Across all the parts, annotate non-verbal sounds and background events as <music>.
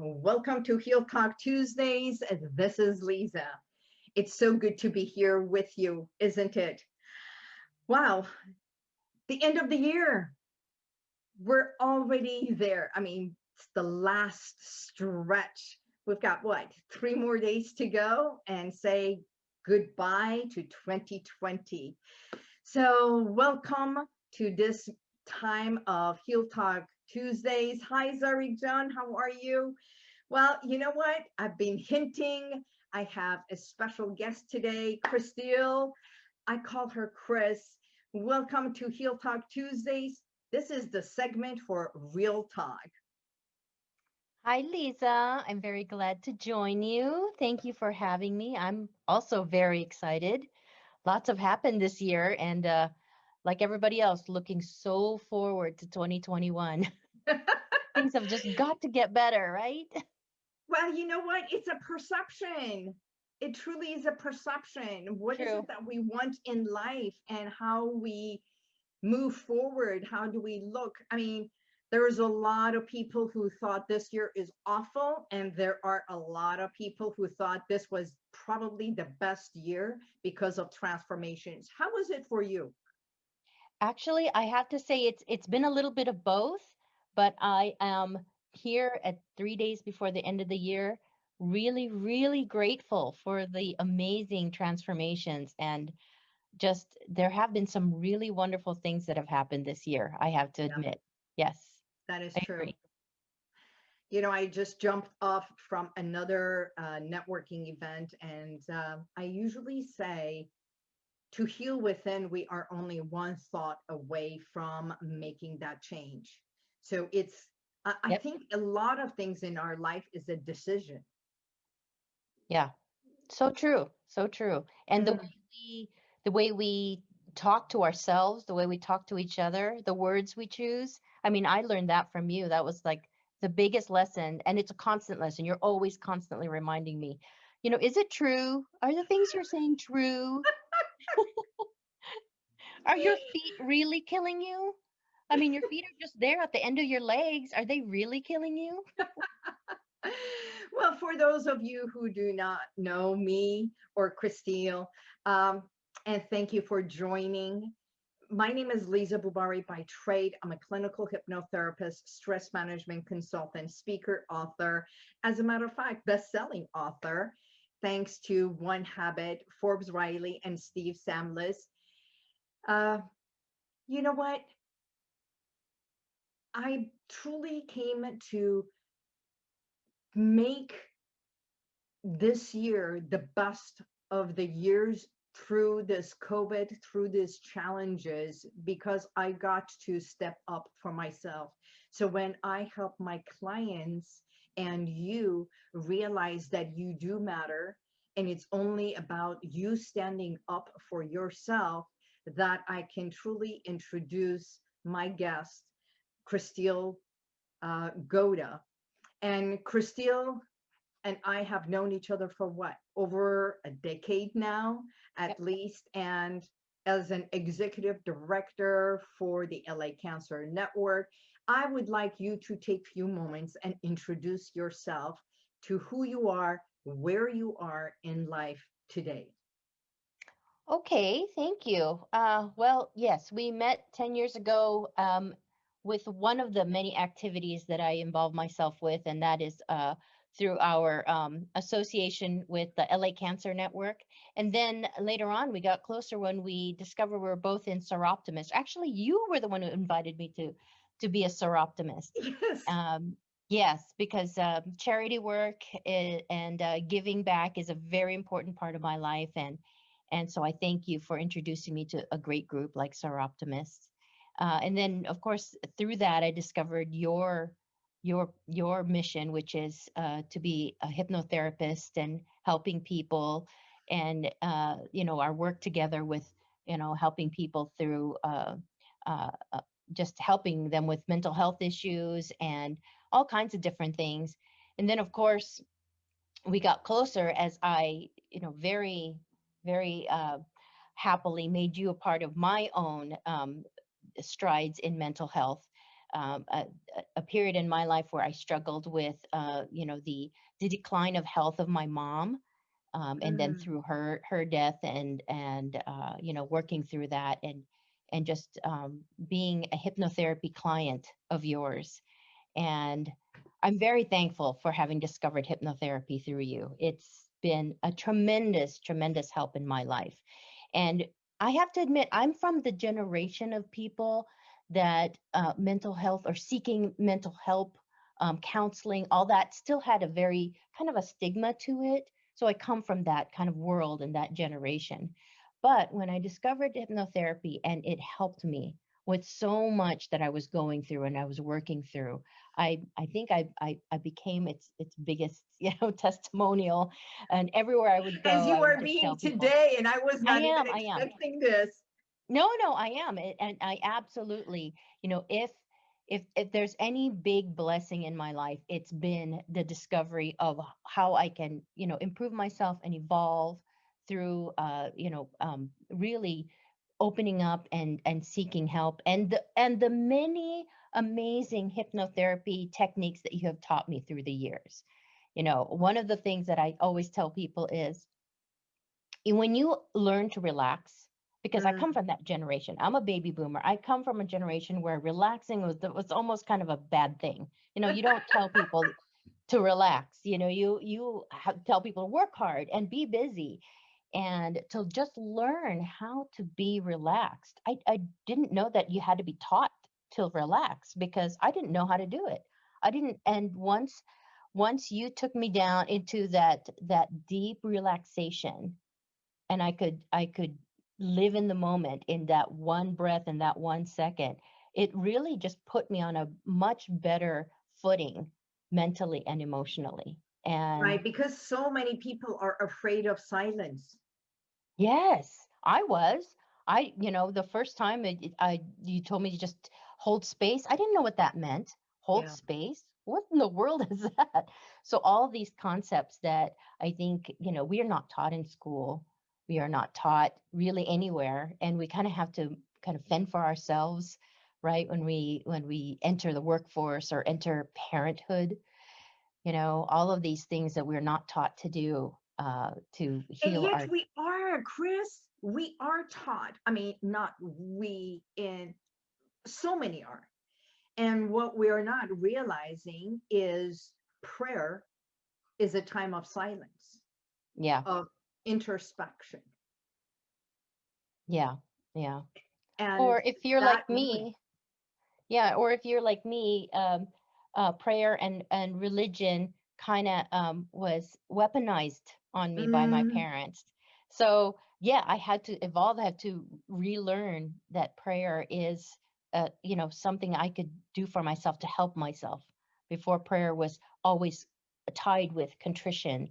welcome to Heal Talk Tuesdays. This is Lisa. It's so good to be here with you, isn't it? Wow, the end of the year. We're already there. I mean, it's the last stretch. We've got what, three more days to go and say goodbye to 2020. So welcome to this time of Heal Talk Tuesdays. Hi, Zari John, how are you? Well, you know what? I've been hinting. I have a special guest today, Christelle. I call her Chris. Welcome to Heal Talk Tuesdays. This is the segment for Real Talk. Hi, Lisa. I'm very glad to join you. Thank you for having me. I'm also very excited. Lots have happened this year, and uh, like everybody else, looking so forward to 2021. <laughs> Things have just <laughs> got to get better, right? Well, you know what? It's a perception. It truly is a perception. What True. is it that we want in life and how we move forward? How do we look? I mean, there's a lot of people who thought this year is awful, and there are a lot of people who thought this was probably the best year because of transformations. How was it for you? Actually, I have to say it's it's been a little bit of both, but I am here at three days before the end of the year, really, really grateful for the amazing transformations and just there have been some really wonderful things that have happened this year. I have to admit, yes, that is I true. Agree. You know, I just jumped off from another uh, networking event, and uh, I usually say to heal within, we are only one thought away from making that change. So it's, I, yep. I think a lot of things in our life is a decision. Yeah, so true, so true. And mm-hmm. the way we, the way we talk to ourselves, the way we talk to each other, the words we choose. I mean, I learned that from you. That was like the biggest lesson, and it's a constant lesson. You're always constantly reminding me. You know, is it true? Are the things you're saying true? <laughs> Are your <laughs> feet really killing you? I mean, your feet are just there at the end of your legs. Are they really killing you? <laughs> well, for those of you who do not know me or Christelle, um, and thank you for joining. My name is Lisa Bubari by trade. I'm a clinical hypnotherapist, stress management consultant, speaker, author. As a matter of fact, best-selling author, thanks to One Habit, Forbes Riley, and Steve Samblis. Uh, you know what? I truly came to make this year the best of the years through this COVID, through these challenges, because I got to step up for myself. So when I help my clients and you realize that you do matter, and it's only about you standing up for yourself, that I can truly introduce my guest, Christelle uh, Goda. And Christelle and I have known each other for what, over a decade now, at yep. least. And as an executive director for the LA Cancer Network, I would like you to take a few moments and introduce yourself to who you are, where you are in life today. Okay, thank you. Uh, well, yes, we met 10 years ago um, with one of the many activities that I involve myself with, and that is uh, through our um, association with the LA Cancer Network. And then later on, we got closer when we discovered we were both in Soroptimist. Actually, you were the one who invited me to to be a Soroptimist. Yes. Um, yes, because uh, charity work is, and uh, giving back is a very important part of my life, and and so I thank you for introducing me to a great group like Soroptimists. Uh, and then, of course, through that, I discovered your your your mission, which is uh, to be a hypnotherapist and helping people, and uh, you know our work together with you know helping people through uh, uh, just helping them with mental health issues and all kinds of different things. And then, of course, we got closer as I you know very very uh, happily made you a part of my own um, strides in mental health. um, a, a- period in my life where I struggled with, uh, you know, the the decline of health of my mom, um, and then Mm. through her her death and and uh, you know working through that and and just um, being a hypnotherapy client of yours, and I'm very thankful for having discovered hypnotherapy through you. It's been a tremendous, tremendous help in my life. And I have to admit, I'm from the generation of people that uh, mental health or seeking mental help, um, counseling, all that still had a very kind of a stigma to it. So I come from that kind of world and that generation. But when I discovered hypnotherapy and it helped me with so much that I was going through and I was working through, I I think I I, I became its its biggest <laughs> you know testimonial, and everywhere I would go, As you are being today, and I was not am, even I am. expecting this. No, no, I am, a- and I absolutely, you know, if if if there's any big blessing in my life, it's been the discovery of how I can, you know, improve myself and evolve through, uh, you know, um, really opening up and and seeking help, and the and the many amazing hypnotherapy techniques that you have taught me through the years. You know, one of the things that I always tell people is when you learn to relax because i come Mm. from that generation i'm a baby boomer i come from a generation where relaxing was was almost kind of a bad thing you know you don't tell people to relax you know you you ha- tell people to work hard and be busy and to just learn how to be relaxed i i didn't know that you had to be taught to relax because i didn't know how to do it i didn't and once once you took me down into that that deep relaxation and I could I could live in the moment in that one breath and that one second. It really just put me on a much better footing mentally and emotionally. And Right, because so many people are afraid of silence. yes, I was. I, you know, the first time it, I you told me to just hold space, I didn't know what that meant. Hold Yeah. space? What in the world is <laughs> that? So all these concepts that I think, you know, we are not taught in school. We are not taught really anywhere and we kind of have to kind of fend for ourselves, right? When we when we enter the workforce or enter parenthood, you know, all of these things that we're not taught to do uh to And yet our we are, Chris, we are taught. I mean, not we in so many are. And what we are not realizing is prayer is a time of silence, yeah, of introspection. yeah, yeah. And Or if you're like me, yeah, or if you're like me, um, uh, prayer and and religion kind of um, was weaponized on me by my Mm. parents. So yeah, I had to evolve. I had to relearn that prayer is, uh, you know, something I could do for myself to help myself. Before prayer was always tied with contrition,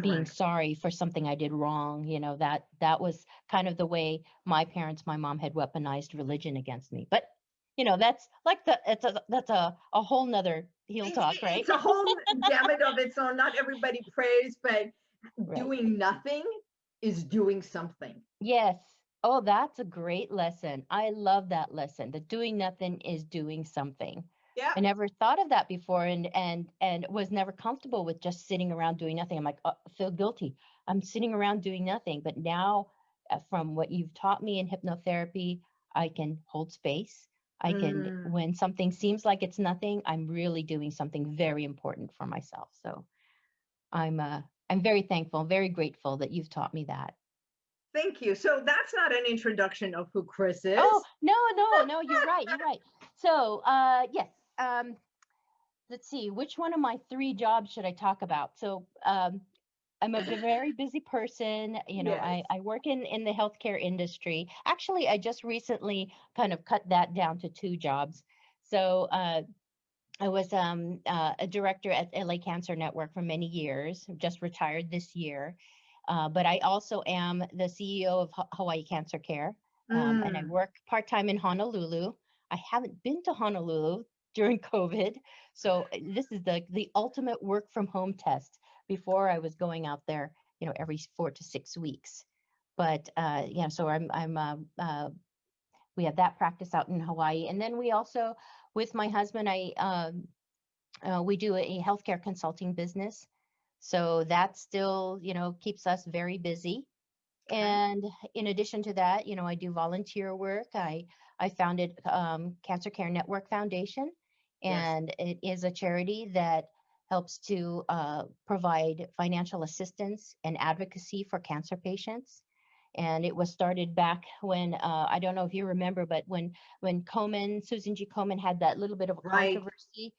being sorry for something I did wrong. You know that that was kind of the way my parents, my mom had weaponized religion against me. But you know that's like the it's a that's a a whole nother heal talk, right? it's a whole gamut of its own. Not everybody prays, but <laughs> Right. doing nothing is doing something. Yes. Oh, that's a great lesson. I love that lesson. That doing nothing is doing something. Yeah. I never thought of that before and and and was never comfortable with just sitting around doing nothing. I'm like, oh, I feel guilty. I'm sitting around doing nothing. But now uh, from what you've taught me in hypnotherapy, I can hold space. I can Mm. when something seems like it's nothing, I'm really doing something very important for myself. So I'm uh I'm very thankful, very grateful that you've taught me that. Thank you. So that's not an introduction of who Chris is. Oh, no, no, no, you're right. You're right. <laughs> So, uh, yes. Um, let's see, which one of my three jobs should I talk about? So, um, I'm a very busy person. You know, I, Yes. I work in, in the healthcare industry. Actually, I just recently kind of cut that down to two jobs. So, uh, I was um, uh, a director at LA Cancer Network for many years, just retired this year. Uh, but I also am the CEO of Ha- Hawaii Cancer Care um, and I Mm. work part time in Honolulu. I haven't been to Honolulu during COVID, so uh, this is the the ultimate work from home test. Before I was going out there, you know, every four to six weeks. But uh, yeah, so I'm I'm uh, uh, we have that practice out in Hawaii. And then we also, with my husband, I um, uh, we do a healthcare consulting business. So that still, you know, keeps us very busy. And in addition to that, you know, I do volunteer work. I I founded um, Cancer Care Network Foundation, Yes. and it is a charity that helps to uh, provide financial assistance and advocacy for cancer patients. And it was started back when uh, I don't know if you remember, but when when Komen, Susan G. Komen had that little bit of a Right. controversy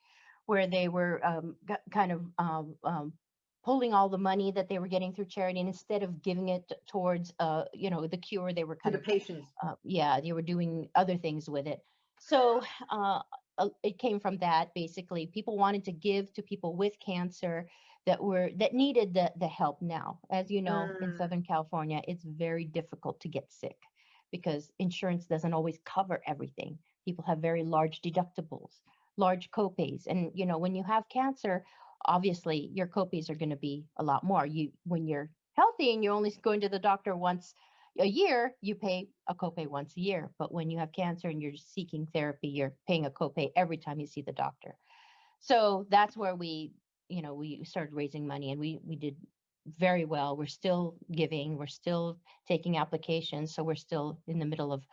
where they were um, kind of um, um, pulling all the money that they were getting through charity, and instead of giving it towards uh, you know the cure, they were kind To the of patients. uh, yeah, they were doing other things with it. So uh, uh, it came from that basically. People wanted to give to people with cancer that were that needed the the help now. As you know, in Mm. Southern California, it's very difficult to get sick because insurance doesn't always cover everything. People have very large deductibles, large copays, and you know when you have cancer, obviously your copays are going to be a lot more. You when you're healthy and you're only going to the doctor once a year, you pay a copay once a year. But when you have cancer and you're seeking therapy, you're paying a copay every time you see the doctor. So that's where we, you know, we started raising money and we we did very well. We're still giving, we're still taking applications, so we're still in the middle of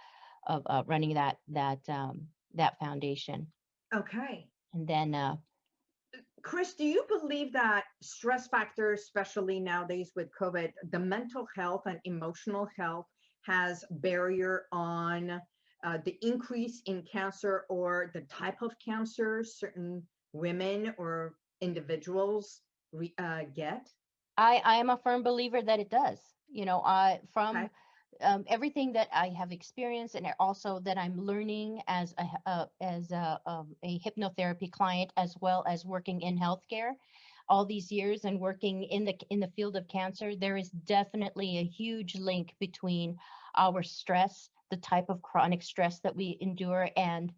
of uh, running that that um, that foundation. Okay. And then uh, Chris, do you believe that stress factors, especially nowadays with COVID, the mental health and emotional health has barrier on uh, the increase in cancer or the type of cancer certain women or individuals re- uh, get? I I am a firm believer that it does. You know, I from Okay. Um, everything that I have experienced and also that I'm learning as a uh, as a, um, a hypnotherapy client as well as working in healthcare. All these years and working in the in the field of cancer there is definitely a huge link between our stress the type of chronic stress that we endure and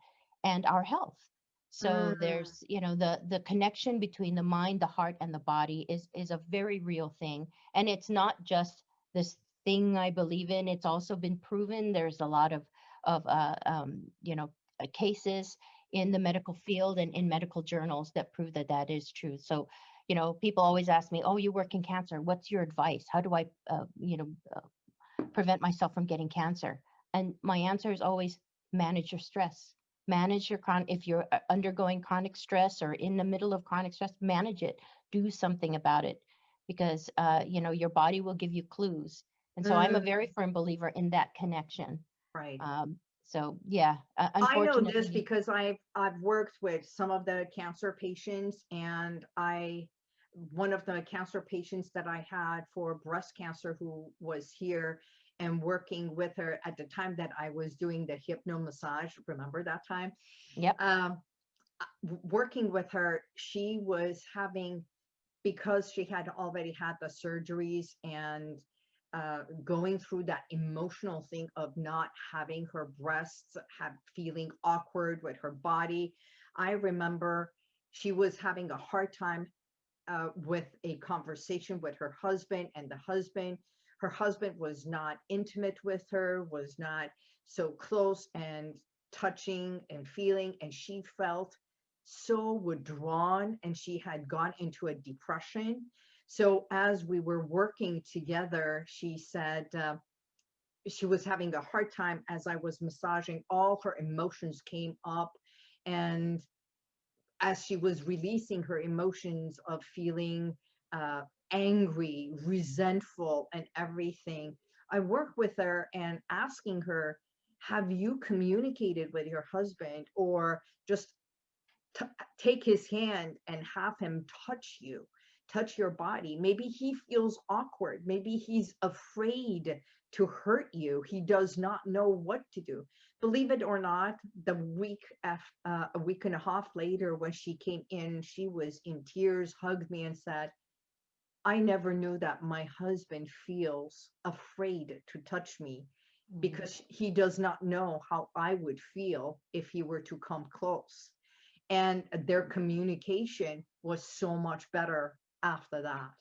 and our health. So Mm. there's you know the the connection between the mind the heart and the body is is a very real thing. And it's not just this thing I believe in. It's also been proven. There's a lot of of uh, um, you know uh, cases in the medical field and in medical journals that prove that that is true. So, you know, people always ask me, "Oh, you work in cancer. What's your advice? How do I, uh, you know, uh, prevent myself from getting cancer?" And my answer is always manage your stress. Manage your chron. If you're uh, undergoing chronic stress or in the middle of chronic stress, manage it. Do something about it because uh, you know your body will give you clues and so i'm a Mm. very firm believer in that connection Right. um, so yeah uh, I know this because I've I've worked with some of the cancer patients and I one of the cancer patients that I had for breast cancer who was here and working with her at the time that I was doing the hypno massage remember that time yep um uh, working with her she was having because she had already had the surgeries and uh, going through that emotional thing of not having her breasts have feeling awkward with her body. I remember she was having a hard time uh, with a conversation with her husband and the husband. Her husband was not intimate with her was not so close and touching and feeling and she felt so withdrawn and she had gone into a depression so as we were working together she said uh, she was having a hard time as i was massaging all her emotions came up. And as she was releasing her emotions of feeling uh, angry, resentful, and everything, I work with her and asking her, Have you communicated with your husband or just take his hand and have him touch you, touch your body? Maybe he feels awkward. Maybe he's afraid to hurt you. He does not know what to do believe it or not, the week af- uh, a week and a half later, when she came in, she was in tears, hugged me, and said, "I never knew that my husband feels afraid to touch me Mhm. because he does not know how I would feel if he were to come close." And their communication was so much better after that.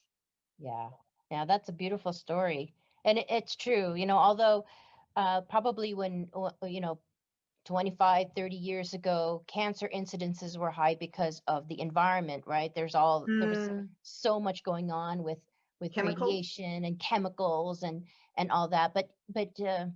yeah yeah that's a beautiful story and it, it's true you know although uh, probably when you know 25, 30 years ago, cancer incidences were high because of the environment, right? There's all there was Mm, so much going on with with Chemical? radiation and chemicals and and all that. But but uh,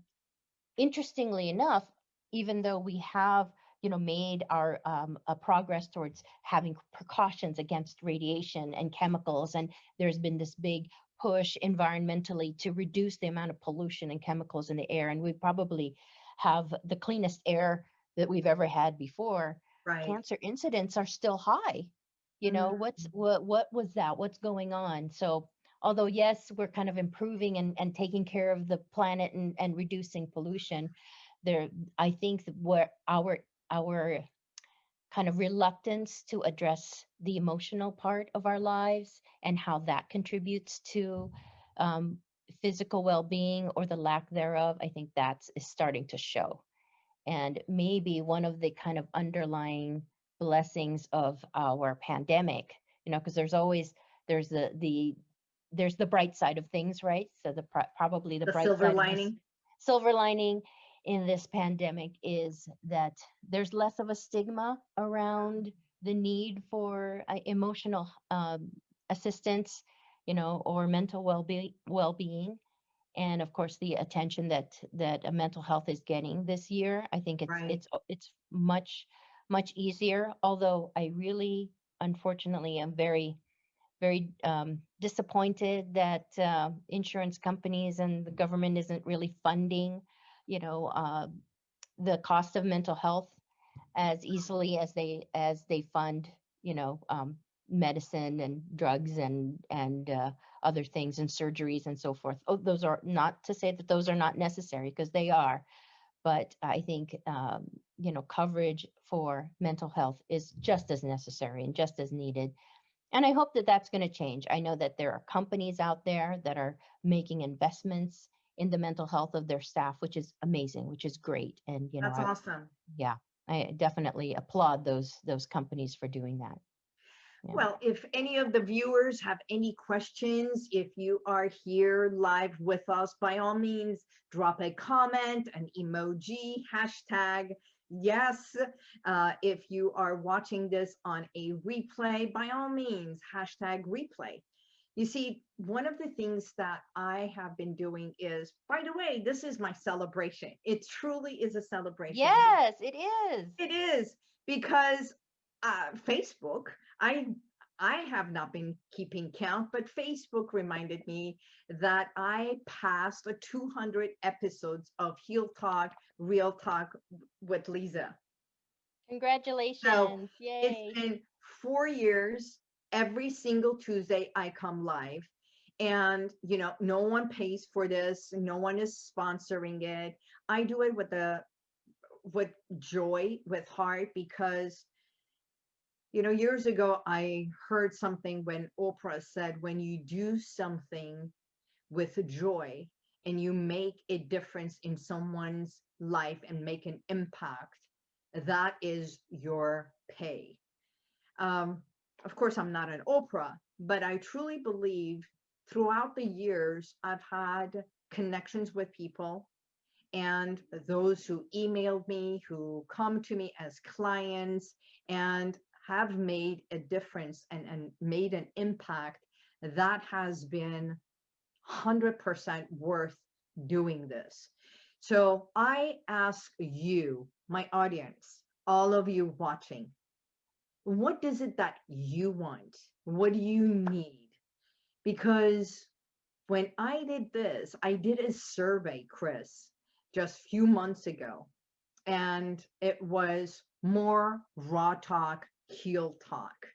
interestingly enough, even though we have you know made our um, a progress towards having precautions against radiation and chemicals, and there's been this big push environmentally to reduce the amount of pollution and chemicals in the air, and we probably have the cleanest air that we've ever had before. Right. Cancer incidents are still high. You know what's Mm, what what was that? What's going on? So although yes, we're kind of improving and, and taking care of the planet and, and reducing pollution, there I think that where our our kind of reluctance to address the emotional part of our lives and how that contributes to um, physical well-being or the lack thereof, I think that's is starting to show. And maybe one of the kind of underlying blessings of our pandemic, you know, because there's always there's the the there's the bright side of things, right? So the probably the The bright silver side of this lining. silver lining in this pandemic is that there's less of a stigma around the need for uh, emotional um, assistance, you know, or mental well-being, well-being, and of course the attention that that uh, mental health is getting this year. I think it's Right. it's it's much much easier. Although I really, unfortunately, am very very um, disappointed that uh, insurance companies and the government isn't really funding, you know, uh, the cost of mental health as easily as they as they fund, you know, um, medicine and drugs and and uh, other things and surgeries and so forth. Oh, those are not to say that those are not necessary because they are, but I think um, you know coverage for mental health is just as necessary and just as needed and I hope that that's going to change. I know that there are companies out there that are making investments in the mental health of their staff, which is amazing, which is great. And you know, That's I, awesome. yeah, I definitely applaud those those companies for doing that. Yeah. Well, if any of the viewers have any questions, if you are here live with us, by all means, drop a comment, an emoji, hashtag yes. Uh, if you are watching this on a replay, by all means, hashtag replay. You see, one of the things that I have been doing is, by the way, this is my celebration. It truly is a celebration. yes, it is. It is because uh, Facebook, I I have not been keeping count, but Facebook reminded me that I passed a 200 episodes of Heal Talk, Real Talk with Lisa. Congratulations. It's Yay. been four years. Every single Tuesday, I come live. And, you know, no one pays for this. No one is sponsoring it. I do it with a with joy, with heart, because you know, years ago, I heard something when Oprah said, when you do something with joy and you make a difference in someone's life and make an impact, that is your pay. Um, of course, I'm not an Oprah, but I truly believe throughout the years, I've had connections with people and those who emailed me, who come to me as clients, and have made a difference and, and made an impact that has been 100% worth doing this. So I ask you, my audience, all of you watching, what is it that you want? What do you need? Because when I did this, I did a survey, Chris, just a few months ago, and it was more raw talk, heal talk.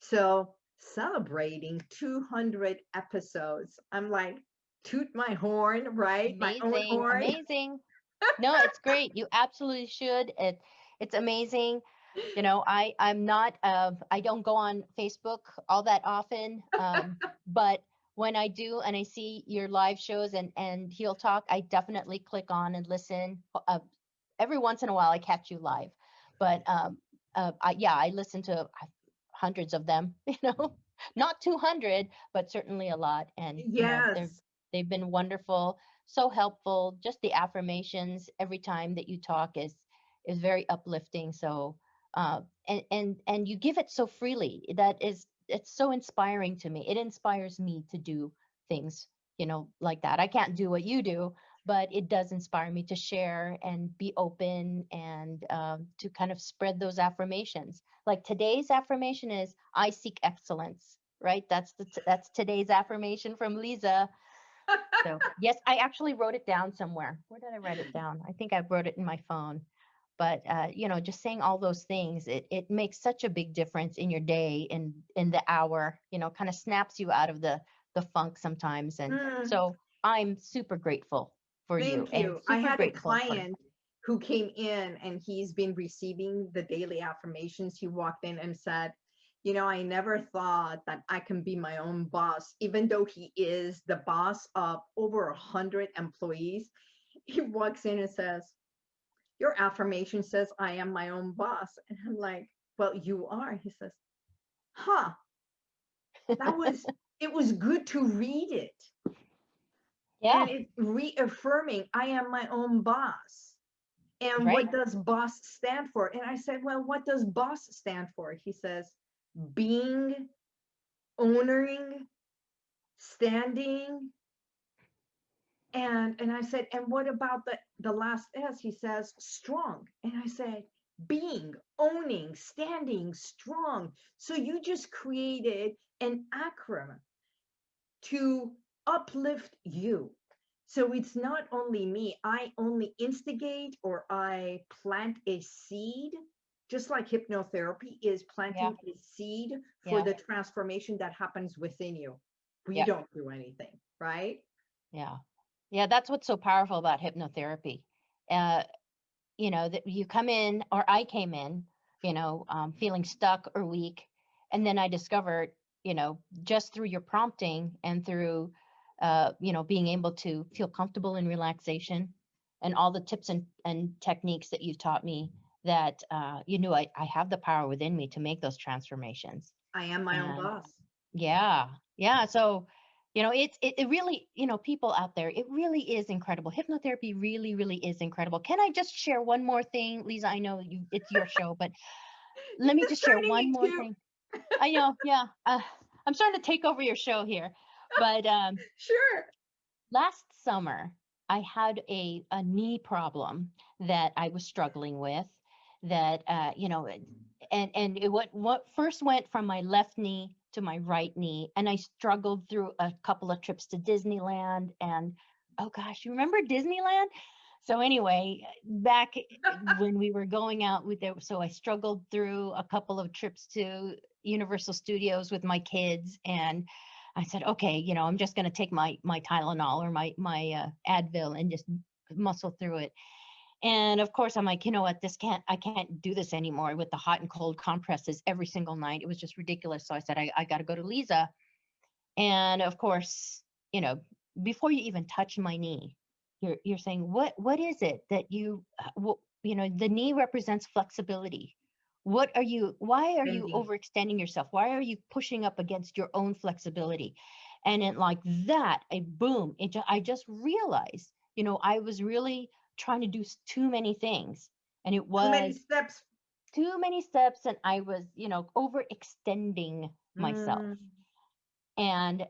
So celebrating 200 episodes, I'm like, toot my horn, right? My own horn. Amazing. <laughs> No, it's great. You absolutely should. It it's amazing. You know, I I'm not uh I don't go on Facebook all that often. Um, <laughs> but when I do and I see your live shows and and Heal Talk, I definitely click on and listen. Uh, every once in a while I catch you live. But um uh I, yeah, I listen to uh, hundreds of them, <laughs> you know. Not 200, but certainly a lot and you know, Yes. they've been wonderful so helpful just the affirmations every time that you talk is is very uplifting. So uh, and and and you give it so freely that is it's so inspiring to me. It inspires me to do things you know like that. I can't do what you do, but it does inspire me to share and be open and um, to kind of spread those affirmations. Like today's affirmation is I seek excellence. Right. That's the that's today's affirmation from Lisa. So <laughs> yes, I actually wrote it down somewhere. Where did I write it down? I think I wrote it in my phone. But uh, you know, just saying all those things, it it makes such a big difference in your day and in the hour. You know, kind of snaps you out of the the funk sometimes. And Mm, so I'm super grateful for you. Thank and you. I had a client who came in and he's been receiving the daily affirmations. He walked in and said, you know, I never thought that I can be my own boss, even though he is the boss of over a hundred employees. He walks in and says, your affirmation says I am my own boss. And I'm like, well, you are. He says, huh, that was, <laughs> it was good to read it. Yeah. And it's reaffirming, I am my own boss. And Right. what does boss stand for? And I said, well, what does boss stand for? He says, being, owning, standing. And and I said, and what about the the last S? He says, strong. And I said, being, owning, standing, strong. So you just created an acronym to uplift you. So it's not only me, I only instigate or I plant a seed, just like hypnotherapy is planting a seed for Yeah. the transformation that happens within you. We Yeah. don't do anything, right? Yeah. Yeah, that's what's so powerful about hypnotherapy. Uh, you know, that you come in, or I came in, you know, um, feeling stuck or weak. And then I discovered, you know, just through your prompting and through, uh, you know, being able to feel comfortable in relaxation and all the tips and, and techniques that you've taught me that, uh, you knew I, I have the power within me to make those transformations. I am my own boss. Yeah. Yeah. So, you know, it's it, it really, you know, people out there, it really is incredible. Hypnotherapy really, really is incredible. Can I just share one more thing, Lisa? I know you it's your show, but <laughs> let me just share one more too. thing. I <laughs> know, yeah. Uh, I'm starting to take over your show here. But um <laughs> Sure. last summer i had a, a knee problem that i was struggling with that uh, you know and and it what what first went from my left knee to my right knee and i struggled through a couple of trips to disneyland and oh gosh you remember disneyland so anyway back <laughs> when we were going out with it so i struggled through a couple of trips to universal studios with my kids and I said, okay, you know, I'm just going to take my my Tylenol or my my uh, Advil and just muscle through it. And of course, I'm like, you know what, this can't, I can't do this anymore with the hot and cold compresses every single night. It was just ridiculous. So I said, I, I got to go to Lisa. And of course, you know, before you even touch my knee, you're you're saying, what what is it that you, uh, wh- you know, the knee represents flexibility. What are you? Why are you overextending yourself? Why are you pushing up against your own flexibility? And it like that, a boom. It ju- I just realized, you know, I was really trying to do too many things, and it was Too many steps. too many steps, and I was, you know, overextending myself. Mm, And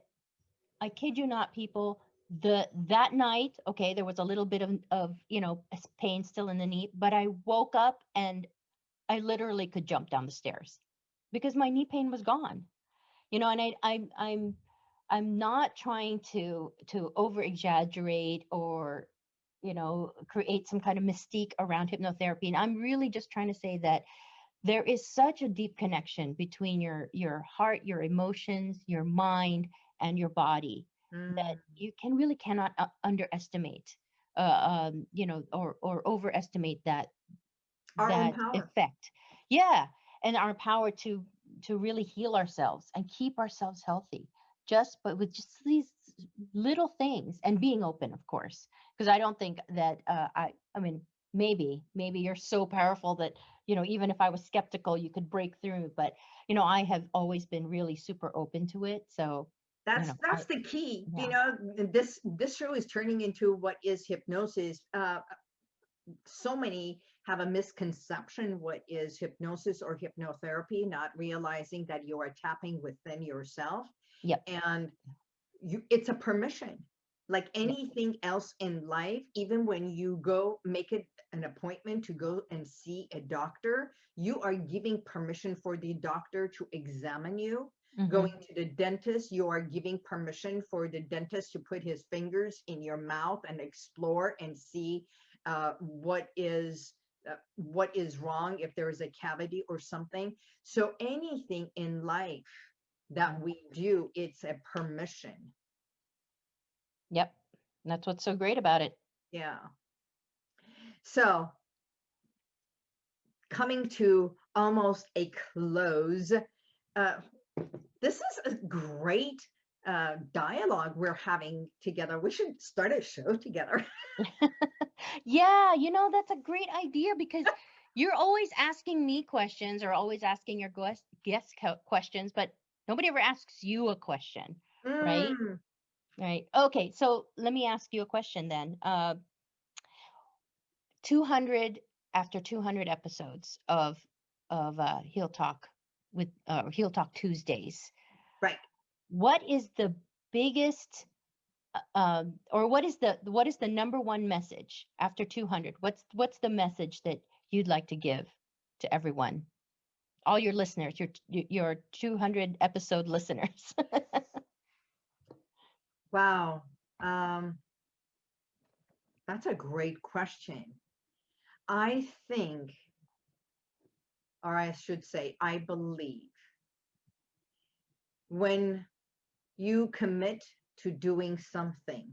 I kid you not, people, the that night, okay, there was a little bit of of, you know, pain still in the knee, but I woke up and I literally could jump down the stairs because my knee pain was gone. You know, and I I'm I'm I'm not trying to to over exaggerate or you know create some kind of mystique around hypnotherapy. And I'm really just trying to say that there is such a deep connection between your your heart, your emotions, your mind and your body that mm. you can really cannot uh, underestimate uh, um, you know or or overestimate that Our that effect. Yeah. And our power to to really heal ourselves and keep ourselves healthy. Just but with just these little things and being open of course because i don't think that uh, i i mean maybe maybe you're so powerful that you know even if i was skeptical you could break through but you know i have always been really super open to it so That's know, that's I- the key. yeah. You know, this this show is turning into what is hypnosis. Uh, so many have a misconception what is hypnosis or hypnotherapy, not realizing that you are tapping within yourself. Yep. And you it's a permission. Like anything else in life, even when you go make it an appointment to go and see a doctor, you are giving permission for the doctor to examine you Mhm. going to the dentist, you are giving permission for the dentist to put his fingers in your mouth and explore and see uh, what is uh, what is wrong if there is a cavity or something. So anything in life that we do, it's a permission. Yep. That's what's so great about it. Yeah. So coming to almost a close, uh, this is a great uh, dialogue we're having together. We should start a show <laughs> together. <laughs> Yeah, you know, that's a great idea because you're always asking me questions or always asking your guest guest questions, but nobody ever asks you a question, Right. Mm, right? Okay, so let me ask you a question then. Uh, 200 after 200 episodes of of uh, Heal Talk with uh, Heal Talk Tuesdays. Right. What is the biggest uh, um, or what is the what is the number one message after 200 what's what's the message that you'd like to give to everyone all your listeners your your 200 episode listeners <laughs> Wow. Um, that's a great question. I think, or I should say, I believe when you commit to doing something,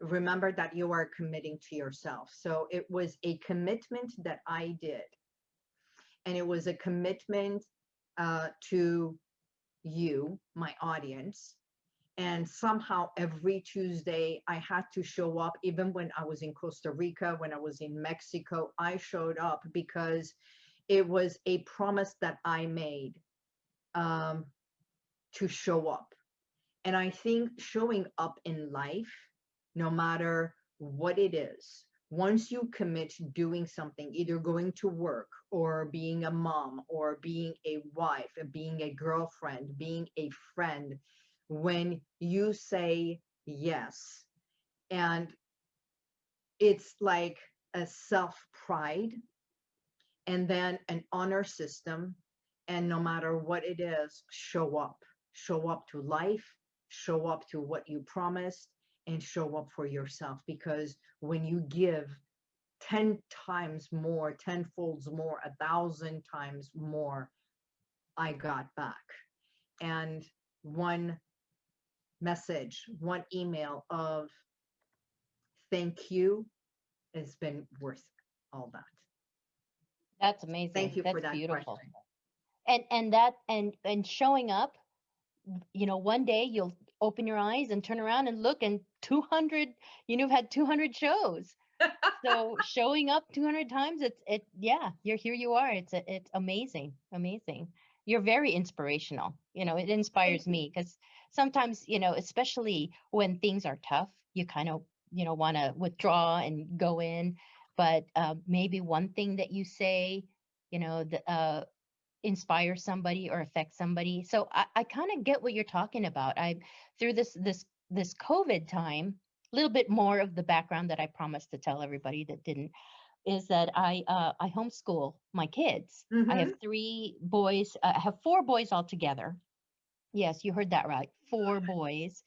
remember that you are committing to yourself. So it was a commitment that I did. And it was a commitment uh, to you, my audience. And somehow every Tuesday I had to show up, even when I was in Costa Rica, when I was in Mexico, I showed up because it was a promise that I made um, to show up. And I think showing up in life, no matter what it is, once you commit to doing something, either going to work or being a mom or being a wife, being a girlfriend, being a friend, when you say yes, and it's like a self pride and then an honor system, and no matter what it is, show up, show up to life, show up to what you promised, and show up for yourself because when you give 10 times more, 10 folds more, a thousand times more, I got back. And one message, one email of thank you has been worth all that. that's amazing Thank you that's for that beautiful question. and and that and and showing up you know one day you'll open your eyes and turn around and look and 200 you know you've had 200 shows. So <laughs> showing up 200 times it's it yeah you're here you are. It's a, it's amazing amazing. You're very inspirational you know it inspires me because sometimes you know especially when things are tough you kind of you know want to withdraw and go in. But uh, maybe one thing that you say you know the, uh, inspire somebody or affect somebody so i, I kind of get what you're talking about i through this this this covid time a little bit more of the background that I promised to tell everybody that didn't is that I uh, I homeschool my kids. I Mhm. have three boys. Uh, I have four boys altogether. Yes, you heard that right. Four boys,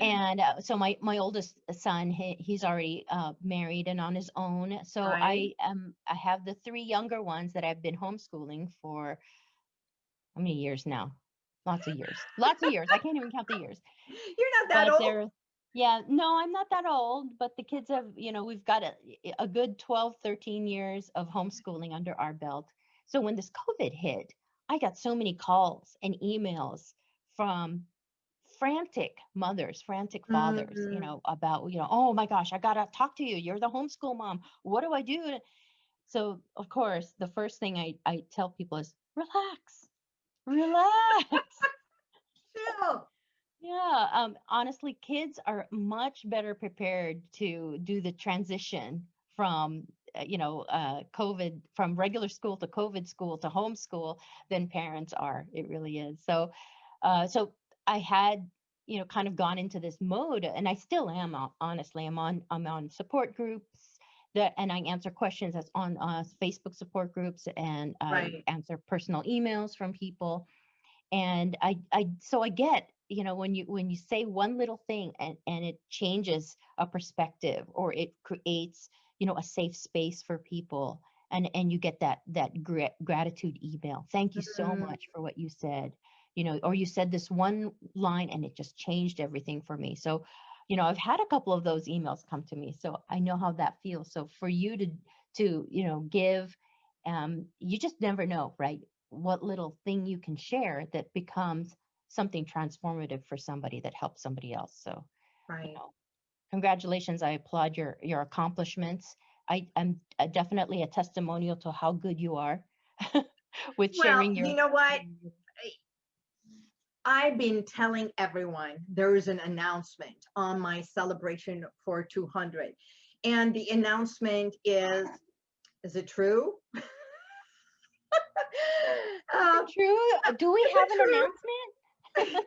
and uh, so my my oldest son he, he's already uh, married and on his own. So Right. I um I have the three younger ones that I've been homeschooling for how many years now? Lots of years. Lots of years. I can't even count the years <laughs> You're not that but old. yeah no i'm not that old but the kids have you know we've got a, a good 12 13 years of homeschooling under our belt so when this covid hit i got so many calls and emails from frantic mothers frantic fathers you Mhm. know about you know oh my gosh i gotta talk to you you're the homeschool mom what do i do so of course the first thing i i tell people is relax relax <laughs> Chill. Yeah, um, honestly, kids are much better prepared to do the transition from uh, you know, uh, COVID from regular school to COVID school to homeschool than parents are. It really is. So, uh, so I had, you know, kind of gone into this mode, and I still am. Honestly, I'm on I'm on support groups that, and I answer questions that's on uh, Facebook support groups, and I Right. answer personal emails from people, and I I so I get you know when you when you say one little thing and and it changes a perspective or it creates you know a safe space for people and and you get that that gra- gratitude email thank you so Mhm. much for what you said you know or you said this one line and it just changed everything for me. So you know i've had a couple of those emails come to me so i know how that feels. So for you to to you know give um you just never know right what little thing you can share that becomes something transformative for somebody that helps somebody else. So you know congratulations i applaud your your accomplishments. I i'm uh, definitely a testimonial to how good you are <laughs> with Well, sharing your you know what? I've been telling everyone there is an announcement on my celebration for 200. And the announcement is, is it true? <laughs> Uh, true do we have an true? announcement <laughs>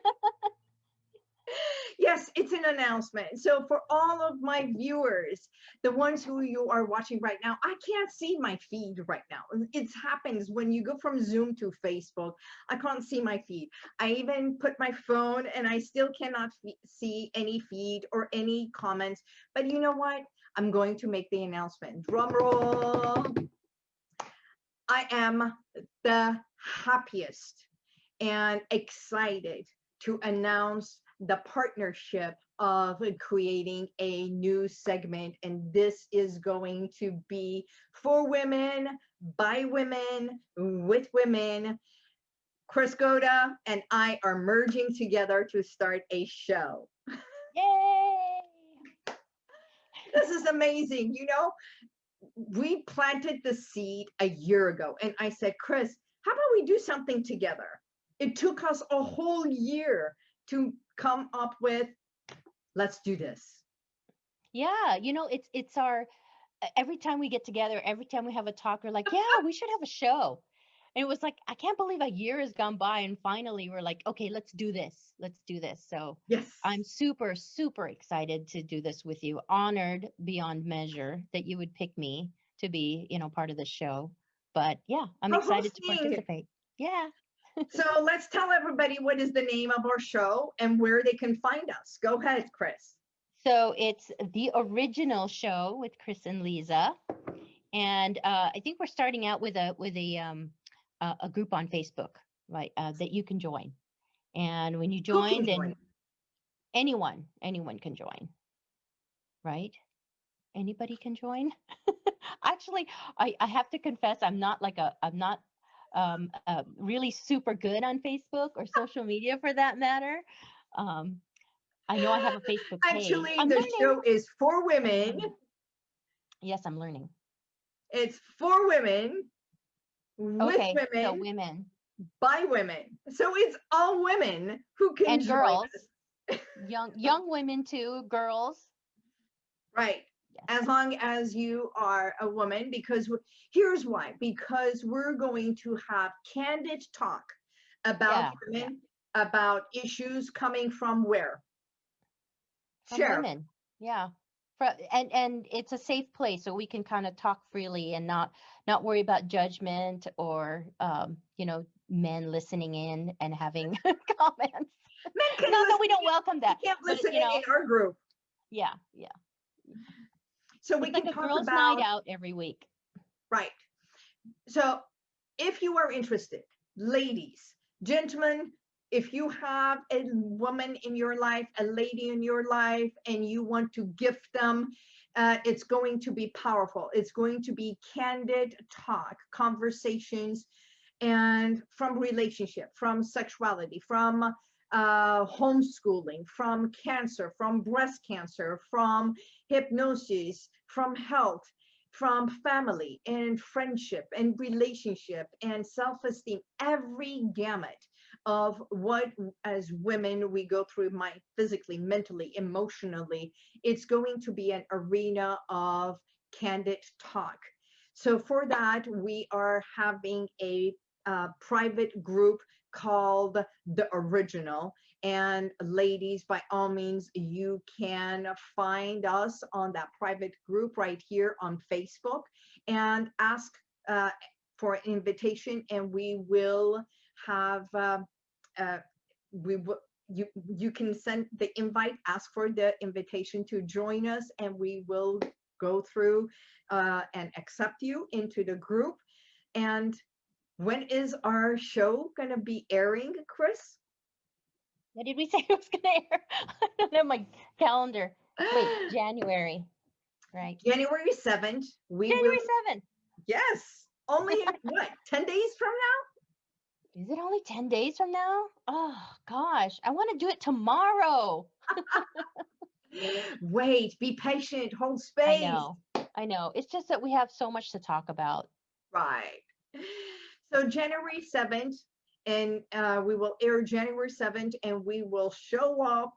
<laughs> yes, it's an announcement. So for all of my viewers, the ones who you are watching right now, I can't see my feed right now. It happens when you go from Zoom to Facebook. I can't see my feed. I even put my phone and I still cannot see any feed or any comments. But you know what? I'm going to make the announcement. Drum roll. I am the happiest and excited to announce the partnership of creating a new segment. And this is going to be for women, by women, with women. Chris Goda and I are merging together to start a show. yay This is amazing. You know, we planted the seed a year ago, and I said, Chris, how about we do something together? It took us a whole year to come up with, let's do this. Yeah, you know, it's it's our every time we get together, every time we have a talk, we're like, yeah, we should have a show. And it was like, I can't believe a year has gone by, and finally we're like, okay, let's do this. Let's do this. So Yes. I'm super, super excited to do this with you. Honored beyond measure that you would pick me to be, you know, part of the show. But yeah, I'm excited to participate. Yeah. So let's tell everybody what is the name of our show and where they can find us. Go ahead, Chris. So it's the original show with Chris and Lisa, and uh, I think we're starting out with a with a um a, a group on Facebook, right? Uh, that you can join, and when you join, then join? anyone anyone can join, right? Anybody can join. <laughs> Actually, I I have to confess, I'm not like a I'm not um uh, really super good on Facebook or <laughs> social media for that matter. Um, I know I have a Facebook page. Actually, I'm the learning. show is for women. Yes, I'm learning. It's for women, with Okay, women, so women, by women. So it's all women who can And join girls. <laughs> young young women too, girls. Right. Yes. As long as you are a woman, because here's why. Because we're going to have candid talk about Yeah, yeah. women, about issues coming from where? From Share. women. Yeah. And and it's a safe place so we can kind of talk freely and not not worry about judgment or um, you know, men listening in and having <laughs> comments. Men can Not that we don't welcome that. can't but, listen you know, in our group. Yeah, yeah. So we It's can like talk girls' about night out every week. Right. So if you are interested, ladies, gentlemen, if you have a woman in your life, a lady in your life, and you want to gift them, uh, it's going to be powerful. It's going to be candid talk, conversations, and from relationship, from sexuality, from uh, homeschooling, from cancer, from breast cancer, from hypnosis, from health, from family and friendship and relationship and self-esteem every gamut of what as women we go through my physically mentally emotionally it's going to be an arena of candid talk. So for that, we are having a uh, private group called The Original. And ladies, by all means, you can find us on that private group right here on Facebook and ask uh, for an invitation and we will have, uh, uh, we will, you, you can send the invite, ask for the invitation to join us and we will go through uh, and accept you into the group. And when is our show going to be airing, Chris? What did we <laughs> say it was going to air? I don't have my calendar. Wait, <gasps> January. Right. January 7th. We January will, 7th. Yes. Only <laughs> what, 10 days from now? Is it only 10 days from now? Oh, gosh. I want to do it tomorrow. <laughs> Wait, be patient, hold space. I know. I know. It's just that we have so much to talk about. Right. So January 7th, and uh, we will air January 7th, and we will show up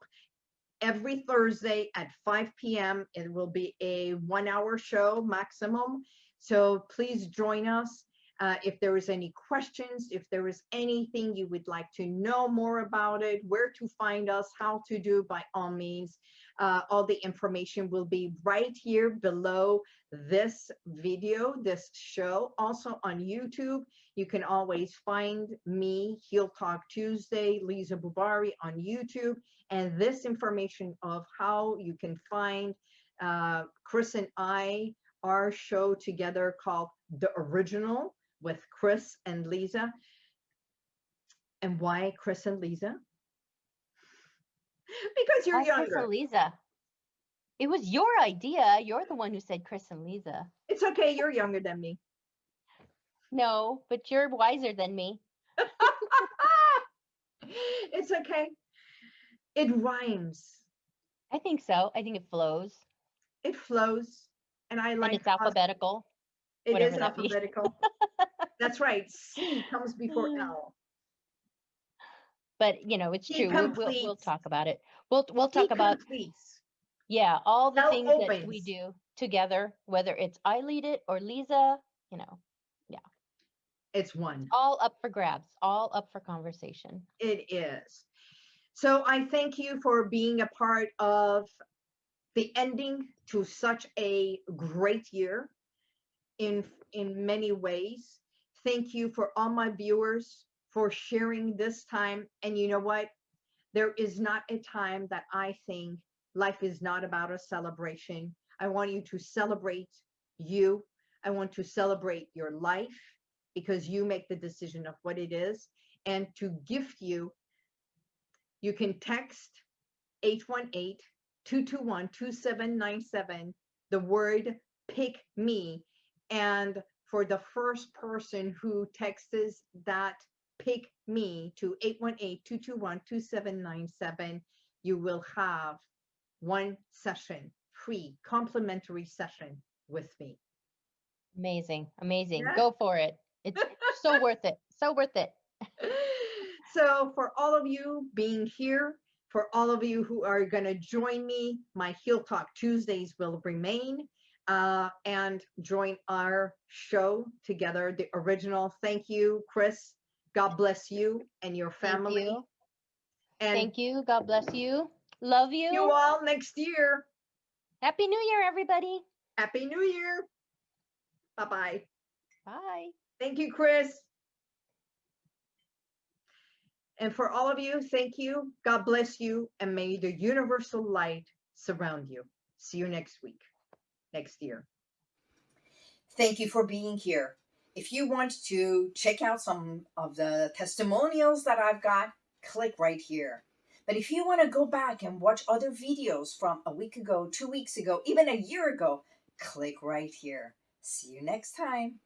every Thursday at 5 p.m. It will be a one hour show maximum. So please join us. Uh, if there is any questions, if there is anything you would like to know more about it, where to find us, how to do, by all means, uh, all the information will be right here below this video, this show. Also on YouTube, you can always find me, Heal Talk Tuesday, Lisa Bubari on YouTube, and this information of how you can find uh, Chris and I, our show together called The Original with Chris and Lisa. And why Chris and Lisa? <laughs> because you're Why Chris and Lisa. It was your idea. You're the one who said Chris and Lisa. It's okay, you're younger than me. No, but you're wiser than me. <laughs> it's okay. It rhymes. I think so. I think it flows. It flows. And I like and it's alphabetical. it is alphabetical. <laughs> That's right. C comes before Mm. L. But you know, it's true. We'll, we'll, we'll talk about it. We'll we'll talk about completes. yeah, all the L things that we do together, whether it's I lead it or Lisa, you know, It's one. all up for grabs, all up for conversation. It is. So I thank you for being a part of the ending to such a great year in in many ways. Thank you for all my viewers for sharing this time. And you know what? There is not a time that I think life is not about a celebration. I want you to celebrate you. I want to celebrate your life because you make the decision of what it is and to gift you you can text 818-221-2797 the word pick me and for the first person who texts that pick me to 818-221-2797 you will have one session free complimentary session with me Amazing, amazing. Yeah. Go for it. It's so worth it. So worth it. <laughs> so for all of you being here, for all of you who are going to join me, my Heal Talk Tuesdays will remain uh, and join our show together, the original. Thank you, Chris. God bless you and your family. Thank you. And Thank you. God bless you. Love you. you all next year. Happy New Year, everybody. Happy New Year. Bye-bye. Bye. Thank you, Chris. And for all of you, thank you. God bless you. And may the universal light surround you. See you next week, next year. Thank you for being here. If you want to check out some of the testimonials that I've got, click right here. But if you want to go back and watch other videos from a week ago, two weeks ago, even a year ago, click right here. See you next time.